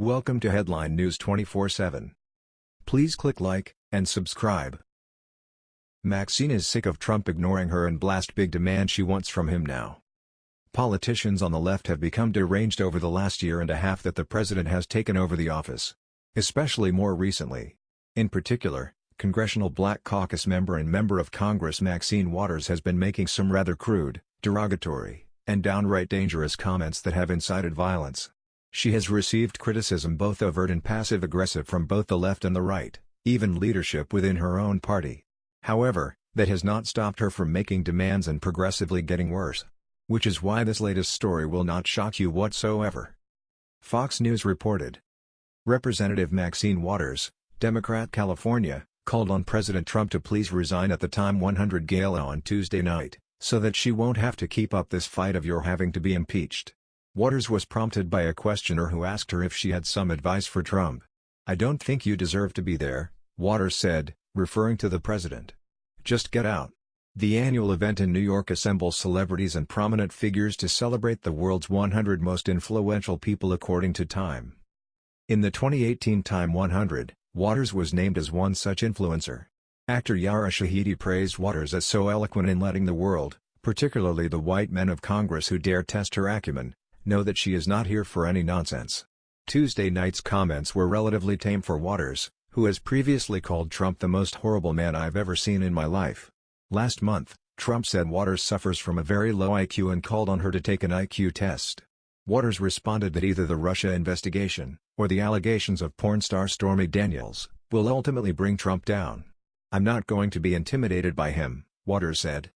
Welcome to Headline News 24/7. Please click like and subscribe. Maxine is sick of Trump ignoring her and blast big demand she wants from him now. Politicians on the left have become deranged over the last year and a half that the president has taken over the office. Especially more recently. In particular, Congressional Black Caucus member and member of Congress Maxine Waters has been making some rather crude, derogatory, and downright dangerous comments that have incited violence. She has received criticism both overt and passive-aggressive from both the left and the right, even leadership within her own party. However, that has not stopped her from making demands and progressively getting worse. Which is why this latest story will not shock you whatsoever. Fox News reported. Representative Maxine Waters, Democrat California, called on President Trump to please resign at the Time 100 gala on Tuesday night, so that she won't have to keep up this fight of your having to be impeached. Waters was prompted by a questioner who asked her if she had some advice for Trump. I don't think you deserve to be there, Waters said, referring to the president. Just get out. The annual event in New York assembles celebrities and prominent figures to celebrate the world's 100 most influential people according to Time. In the 2018 Time 100, Waters was named as one such influencer. Actor Yara Shahidi praised Waters as so eloquent in letting the world, particularly the white men of Congress who dare test her acumen, know that she is not here for any nonsense. Tuesday night's comments were relatively tame for Waters, who has previously called Trump the most horrible man I've ever seen in my life. Last month, Trump said Waters suffers from a very low IQ and called on her to take an IQ test. Waters responded that either the Russia investigation, or the allegations of porn star Stormy Daniels, will ultimately bring Trump down. I'm not going to be intimidated by him, Waters said.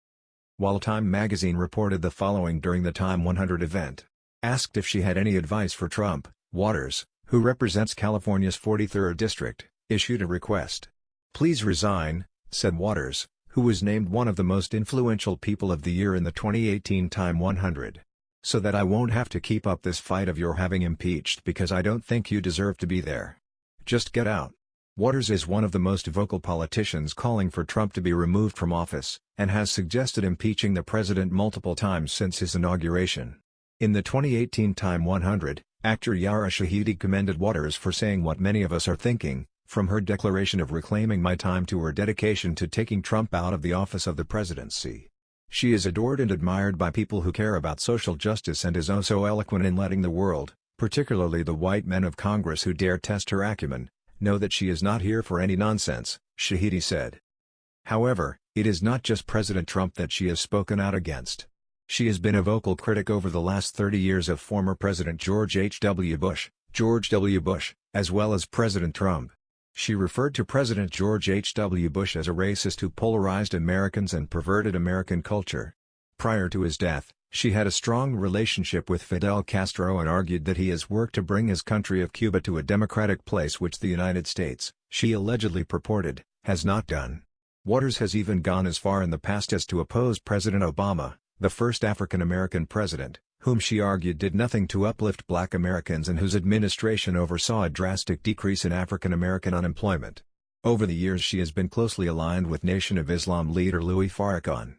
While Time magazine reported the following during the Time 100 event. Asked if she had any advice for Trump, Waters, who represents California's 43rd district, issued a request. Please resign, said Waters, who was named one of the most influential people of the year in the 2018 Time 100. So that I won't have to keep up this fight of your having impeached because I don't think you deserve to be there. Just get out. Waters is one of the most vocal politicians calling for Trump to be removed from office, and has suggested impeaching the president multiple times since his inauguration. In the 2018 Time 100, actor Yara Shahidi commended Waters for saying what many of us are thinking, from her declaration of reclaiming my time to her dedication to taking Trump out of the office of the presidency. She is adored and admired by people who care about social justice and is oh so eloquent in letting the world, particularly the white men of Congress who dare test her acumen, know that she is not here for any nonsense, Shahidi said. However, it is not just President Trump that she has spoken out against. She has been a vocal critic over the last 30 years of former President George H. W. Bush, George W. Bush, as well as President Trump. She referred to President George H. W. Bush as a racist who polarized Americans and perverted American culture. Prior to his death, she had a strong relationship with Fidel Castro and argued that he has worked to bring his country of Cuba to a democratic place which the United States, she allegedly purported, has not done. Waters has even gone as far in the past as to oppose President Obama, the first African-American president, whom she argued did nothing to uplift black Americans and whose administration oversaw a drastic decrease in African-American unemployment. Over the years she has been closely aligned with Nation of Islam leader Louis Farrakhan.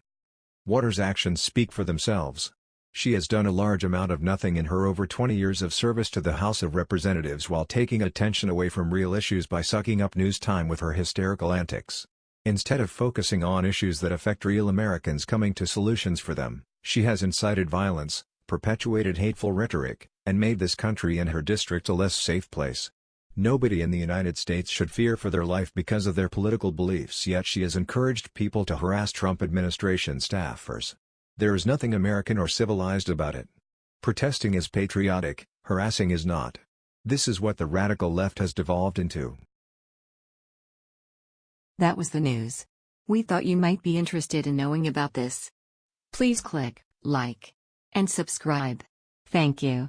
Waters' actions speak for themselves. She has done a large amount of nothing in her over 20 years of service to the House of Representatives while taking attention away from real issues by sucking up news time with her hysterical antics. Instead of focusing on issues that affect real Americans coming to solutions for them, she has incited violence, perpetuated hateful rhetoric, and made this country and her district a less safe place. Nobody in the United States should fear for their life because of their political beliefs yet she has encouraged people to harass Trump administration staffers. There is nothing American or civilized about it. Protesting is patriotic, harassing is not. This is what the radical left has devolved into. That was the news. We thought you might be interested in knowing about this. Please click like and subscribe. Thank you.